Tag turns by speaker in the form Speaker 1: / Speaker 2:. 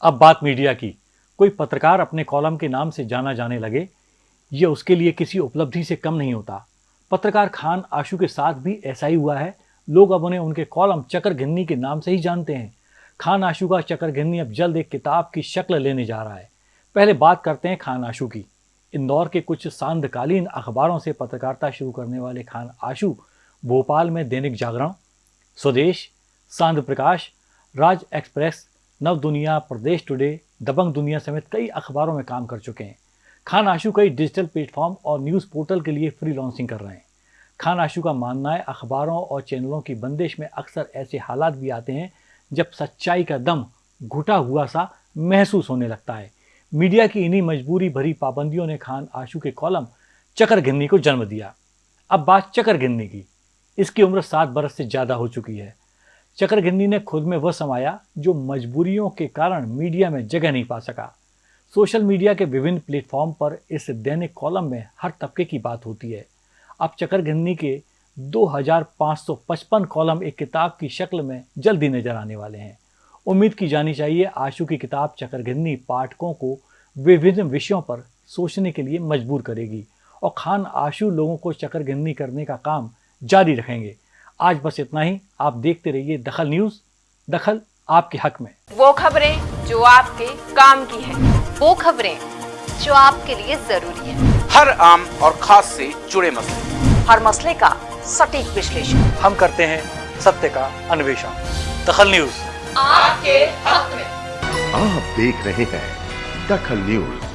Speaker 1: अब बात मीडिया की। कोई पत्रकार अपने कॉलम के नाम से जाना जाने लगे यह उसके लिए किसी उपलब्धि से कम नहीं होता। पत्रकार खान आशु के साथ भी ऐसा ही हुआ है। लोग अब उन्हें उनके कॉलम चकर गिन्नी के नाम से ही जानते हैं। खान आशु का चकर गिन्नी अब जल्द एक किताब की शक्ल लेने जा रहा है। पहले बात करते हैं खान आशु की। इंदौर के कुछ सांधकालीन अखबारों से पत्रकारिता शुरू करने वाले खान आशु, भोपाल में दैनिक जागरण, स्वदेश, सांध प्रकाश, राज एक्सप्रेस नव दुनिया, प्रदेश टुडे, दबंग दुनिया समेत कई अखबारों में काम कर चुके हैं। खान आशु कई डिजिटल प्लेटफॉर्म और न्यूज़ पोर्टल के लिए फ्री लॉन्चिंग कर रहे हैं। खान आशु का मानना है, अखबारों और चैनलों की बंदिश में अक्सर ऐसे हालात भी आते हैं, जब सच्चाई का दम घुटा हुआ सा महसूस होने लगता है। मीडिया की इन्हीं मजबूरी भरी पाबंदियों ने खान आशु के कॉलम चकर गिन्नी को जन्म दिया। अब बात चकर गिन्नी की। इसकी उम्र सात बरस से ज़्यादा हो चुकी है। चकर ने खुद में वह समाया जो मजबूरियों के कारण मीडिया में जगह नहीं पा सका। सोशल मीडिया के विभिन्न प्लेटफॉर्म पर इस दैनिक कॉलम में हर तबके की बात होती है। अब चकर गिन्नी के 2555 कॉलम एक किताब की शक्ल में जल्दी नज़र आने वाले हैं। उम्मीद की जानी चाहिए, आशु की किताब चकर गिन्नी पाठकों को विभिन्न विषयों पर सोचने के लिए मजबूर करेगी और खान आशु लोगों को चकर गिन्नी करने का काम जारी रखेंगे। आज बस इतना ही। आप देखते रहिए दखल न्यूज़। दखल आपके हक में।
Speaker 2: वो खबरें जो आपके काम की है।
Speaker 3: वो खबरें जो आपके लिए ज़रूरी है।
Speaker 4: हर आम और खास से जुड़े मसले।
Speaker 3: हर मसले का सटीक विश्लेषण।
Speaker 1: हम करते हैं सत्य का अन्वेषण। दखल न्यूज़।
Speaker 2: आपके हक में।
Speaker 5: आप देख रहे हैं दखल न्यूज़।